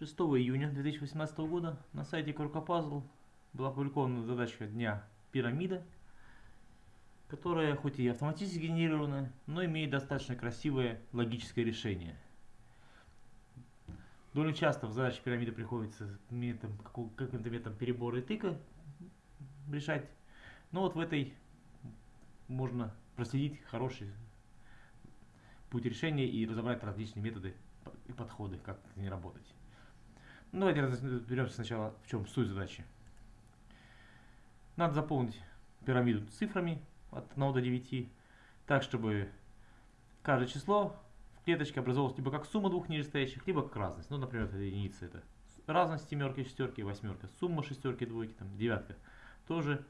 6 июня 2018 года на сайте Крокопазл была опубликована задачка дня пирамида, которая хоть и автоматически генерирована, но имеет достаточно красивое логическое решение. Довольно часто в задаче пирамиды приходится методом, каким-то методом перебора и тыка решать, но вот в этой можно проследить хороший путь решения и разобрать различные методы и подходы, как с ней работать. Ну, давайте разберемся сначала, в чем суть задачи. Надо заполнить пирамиду цифрами от 1 до 9, так, чтобы каждое число в клеточке образовалось либо как сумма двух нижестоящих, либо как разность. Ну, например, это единица, это разность семерки, шестерки, восьмерка, сумма шестерки, двойки, там, девятка. Тоже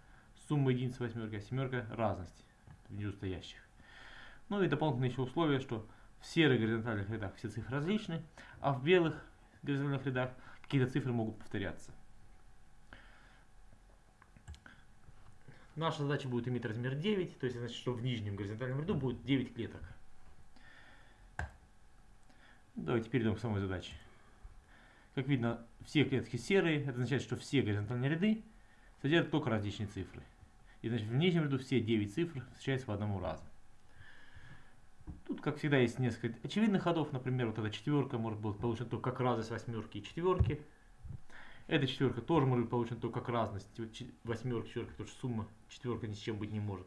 сумма единицы, восьмерки, а семерка разность нижестоящих. Ну и дополнительное еще условие, что в серых горизонтальных рядах все цифры различны, а в белых горизонтальных рядах какие-то цифры могут повторяться. Наша задача будет иметь размер 9, то есть значит, что в нижнем горизонтальном ряду будет 9 клеток. Давайте перейдем к самой задаче. Как видно, все клетки серые, это означает, что все горизонтальные ряды содержат только различные цифры. И значит, в нижнем ряду все 9 цифр встречаются по одному разу. Как всегда, есть несколько очевидных ходов. Например, вот эта четверка может быть получена только как разность восьмерки и четверки. Эта четверка тоже может быть получена только как разность восьмерки, четверки, потому что сумма четверка ни с чем быть не может.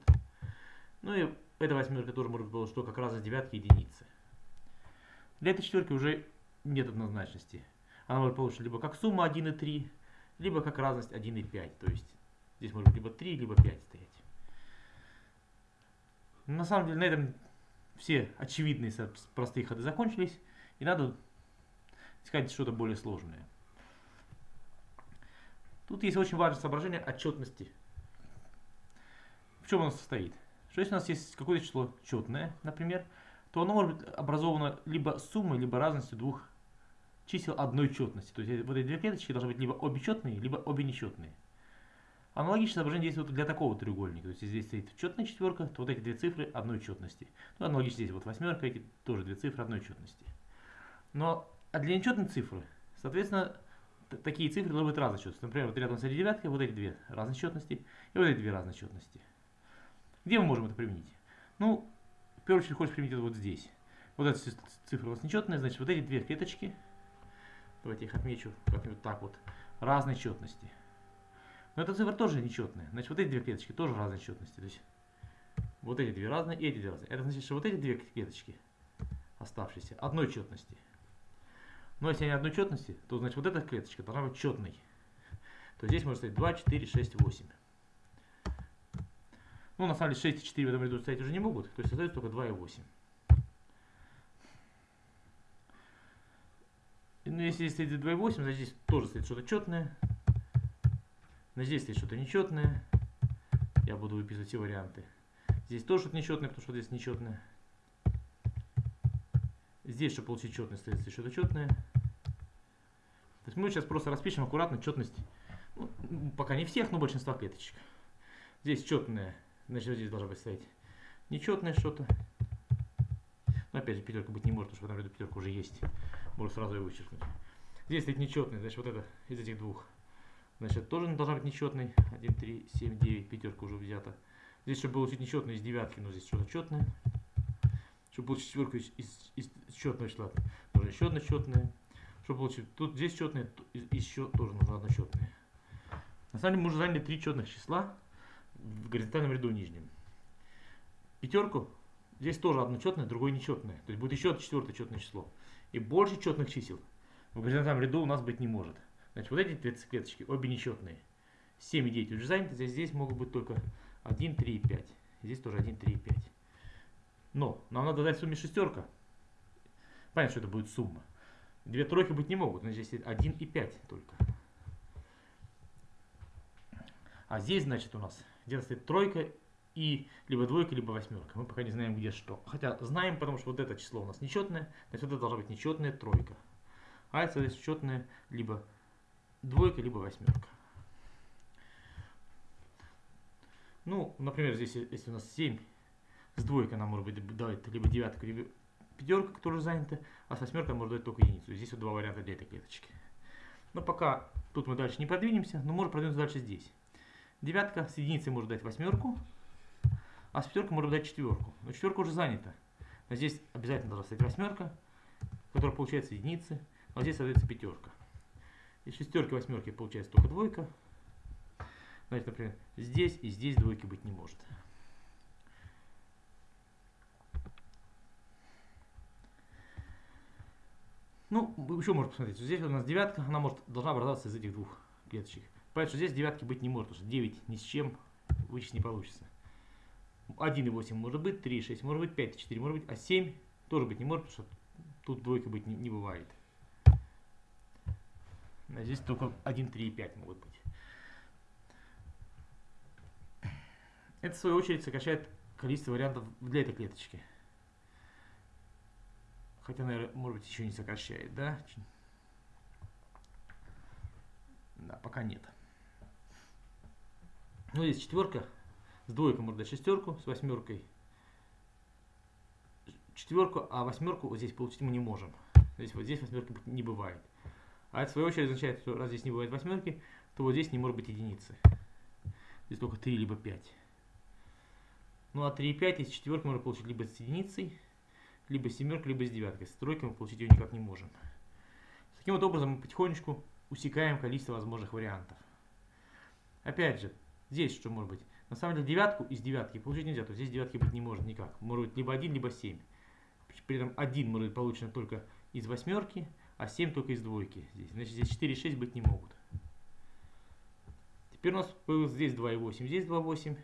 Ну и эта восьмерка тоже может быть получена только как разность девятки и единицы. Для этой четверки уже нет однозначности. Она может получиться либо как сумма 1 и 3, либо как разность 1 и 5. То есть здесь может быть либо 3, либо 5 стоять. На самом деле на этом все очевидные простые ходы закончились, и надо искать что-то более сложное. Тут есть очень важное соображение отчетности. В чем оно состоит? Что если у нас есть какое-то число четное, например, то оно может быть образовано либо суммой, либо разностью двух чисел одной четности. То есть вот эти две клеточки должны быть либо обе четные, либо обе нечетные. Аналогичное соображение действует для такого треугольника. То есть, здесь стоит четная четверка, то вот эти две цифры одной четности. Ну, аналогично здесь вот восьмерка, эти тоже две цифры одной четности. Но а для нечетной цифры, соответственно, такие цифры должны быть разной четности. Например, вот рядом с этой девяткой вот эти две разной четности и вот эти две разной четности. Где мы можем это применить? Ну, в первую очередь хочешь применить это вот здесь. Вот эта цифра у нас нечетная, значит, вот эти две клеточки, давайте их отмечу как-нибудь так вот, разной четности. Но эта цифра тоже нечетная. Значит, вот эти две клеточки тоже разной четности. То есть вот эти две разные и эти две разные. Это значит, что вот эти две клеточки оставшиеся одной четности. Но если они одной четности, то значит вот эта клеточка должна быть четной. То здесь может стоять 2, 4, 6, 8. Ну, на самом деле 6 и 4 в этом ряду стоять уже не могут. То есть остается только 2 и 8. Ну, если здесь стоит 2 и 8, значит здесь тоже стоит что-то четное. Но здесь есть что-то нечетное. Я буду выписывать все варианты. Здесь тоже что-то нечетное, потому что здесь нечетное. Здесь, чтобы получить четность, стоит что-то четное. То есть мы сейчас просто распишем аккуратно четность. Ну, пока не всех, но большинства клеточек. Здесь четное. Значит, здесь должна быть стоять нечетное что-то. Но опять же, пятерка быть не может, потому что в этом ряду пятерка уже есть. Можно сразу ее вычеркнуть. Здесь стоит нечетное, значит, вот это из этих двух. Значит, тоже должна быть нечетный. 1, 3, 7, 9, пятерка уже взята. Здесь, чтобы получить нечетный из девятки, но здесь что-то четное. Чтобы получить четверку из, из, из четного числа, нужно еще одно четное. Чтобы получить, тут здесь четное, еще тоже нужно одно четное. На самом деле мы уже заняли три четных числа в горизонтальном ряду нижнем. Пятерку, здесь тоже одно четное, другое нечетное. То есть будет еще четвертое четное число. И больше четных чисел в горизонтальном ряду у нас быть не может. Значит, вот эти две клеточки, обе нечетные. 7 и 9 уже заняты, здесь, здесь могут быть только 1, 3 и 5. Здесь тоже 1, 3 и 5. Но нам надо дать сумме шестерка. Понятно, что это будет сумма. Две тройки быть не могут, значит здесь 1 и 5 только. А здесь, значит, у нас где-то стоит тройка и либо двойка, либо восьмерка. Мы пока не знаем, где что. Хотя знаем, потому что вот это число у нас нечетное, значит, это должна быть нечетная тройка. А это, соответственно, четная либо двойка, либо восьмерка. Ну, например, здесь, если у нас 7 с двойкой, она может быть давать либо девятка, либо пятерка, которая занята, а с восьмеркой может дать только единицу. Здесь вот два варианта для этой клеточки. Но пока тут мы дальше не продвинемся, но можем продвинуться дальше здесь. Девятка с единицей может дать восьмерку, а с пятеркой может дать четверку. Но четверка уже занята. Но здесь обязательно должна стоять восьмерка, которая получается единицы, а здесь соответственно пятерка. Из шестерки, восьмерки получается только двойка. Значит, например, здесь и здесь двойки быть не может. Ну, еще можно посмотреть. Здесь у нас девятка, она может, должна образоваться из этих двух клеточек. Поэтому что здесь девятки быть не может, потому что 9 ни с чем вычесть не получится. 1,8 может быть, 3,6 может быть, 5,4 может быть, а 7 тоже быть не может, потому что тут двойка быть не, не бывает. А здесь только 1, 3 и 5 могут быть. Это в свою очередь сокращает количество вариантов для этой клеточки. Хотя, наверное, может быть, еще не сокращает, да? Да, пока нет. Ну, здесь четверка. С двойкой можно дать шестерку, с восьмеркой четверку, а восьмерку вот здесь получить мы не можем. Здесь вот здесь восьмерки не бывает. А это в свою очередь означает, что раз здесь не бывает восьмерки, то вот здесь не может быть единицы. Здесь только 3 либо 5. Ну а 3 и 5 из четверки можно получить либо с единицей, либо с семеркой, либо с девяткой. С тройкой мы получить ее никак не можем. Таким вот образом мы потихонечку усекаем количество возможных вариантов. Опять же, здесь что может быть? На самом деле девятку из девятки получить нельзя, то здесь девятки быть не может никак. Может быть либо 1, либо 7. При этом 1 может быть получено только из восьмерки, а 7 только из двойки. Здесь. Значит, здесь 4 и 6 быть не могут. Теперь у нас появилось здесь 2,8, здесь 2,8,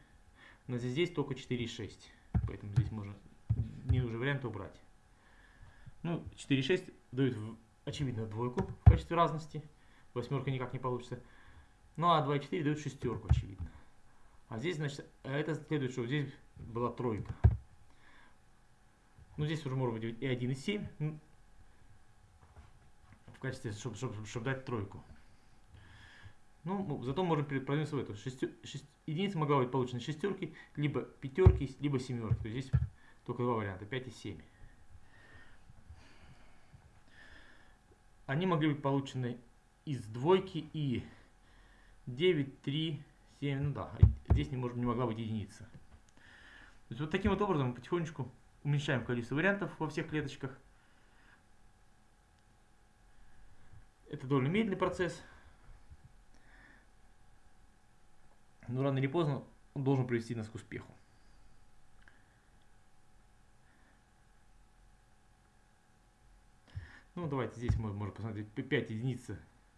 но здесь только 4 и 6. Поэтому здесь можно не нужен вариант убрать. Ну, 4 и 6 дают, очевидно, двойку в качестве разности. Восьмерка никак не получится. Ну, а 2 и 4 дают шестерку, очевидно. А здесь, значит, это следует, что здесь была тройка. Ну, здесь уже может быть и 1, и 7. Качестве, чтобы, чтобы, чтобы дать тройку. Ну, зато можем продвинуться в эту. Шестер, шесть, единица могла быть получена шестерки, либо пятерки, либо семерки. То есть здесь только два варианта, 5 и 7. Они могли быть получены из двойки и 9, 3, 7, ну да, здесь не, может, не могла быть единица. То есть вот таким вот образом мы потихонечку уменьшаем количество вариантов во всех клеточках. Это довольно медленный процесс. Но рано или поздно он должен привести нас к успеху. Ну, давайте здесь мы можем посмотреть 5 единиц.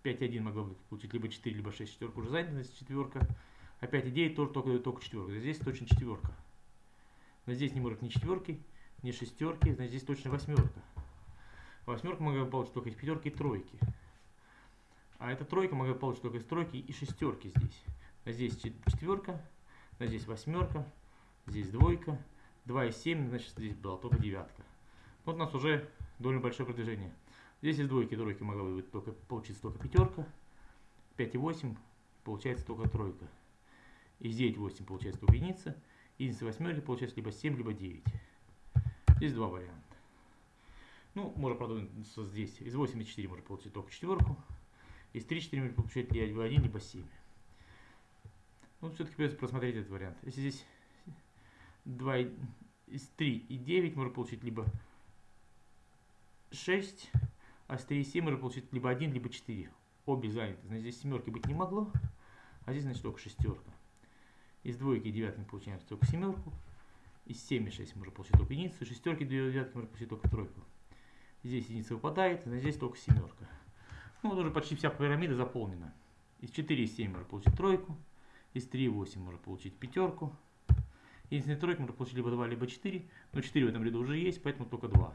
5,1 могла бы получить либо 4, либо 6 четверка. Уже занята четверка. А 5,9 тоже только, только четверка. Здесь точно четверка. Но здесь не может ни четверки, ни шестерки. Значит, здесь точно восьмерка. Восьмерка могла бы получить только пятерки и тройки. А эта тройка могла получить только из тройки и шестерки здесь. А здесь четверка, а здесь восьмерка, здесь двойка, 2 и 7, значит здесь была только девятка. Вот у нас уже довольно большое продвижение. Здесь из двойки тройки могла бы быть только, получиться только пятерка. 5 и 8 получается только тройка. Из 9 8 получается только единица. Единица восьмерки получается либо 7, либо 9. Здесь два варианта. Ну, можно продвинуться здесь. Из 8 и 4 можно получить только четверку. Из 3 4 можно получать либо 1, либо 7. Ну, все-таки придется просмотреть этот вариант. Если здесь 2, из 3 и 9 можно получить либо 6, а с 3 и 7 можно получить либо 1, либо 4. Обе заняты. Значит, здесь семерки быть не могло, а здесь, значит, только шестерка. Из двойки и девятки мы получаем только семерку. Из 7 и 6 можно получить только единицу. Шестерки и девятки можно получить только тройку. Здесь единица выпадает, а здесь только семерка. Ну, вот уже почти вся пирамида заполнена. Из 4 и 7 можно получить тройку. Из 3 и 8 можно получить пятерку. Единственная тройка можно получить либо 2, либо 4. Но 4 в этом ряду уже есть, поэтому только 2.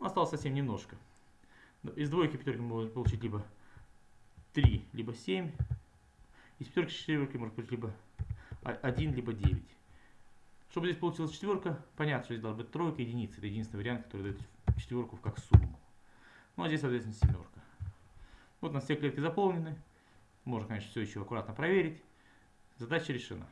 Осталось совсем немножко. Из двойки пятерки можно получить либо 3, либо 7. Из пятерки четверки можно получить либо 1, либо 9. Чтобы здесь получилась четверка, понятно, что здесь должна быть тройка, единица. Это единственный вариант, который дает четверку как сумму. Ну а здесь, соответственно, семерка. Вот у нас все клетки заполнены. Можно, конечно, все еще аккуратно проверить. Задача решена.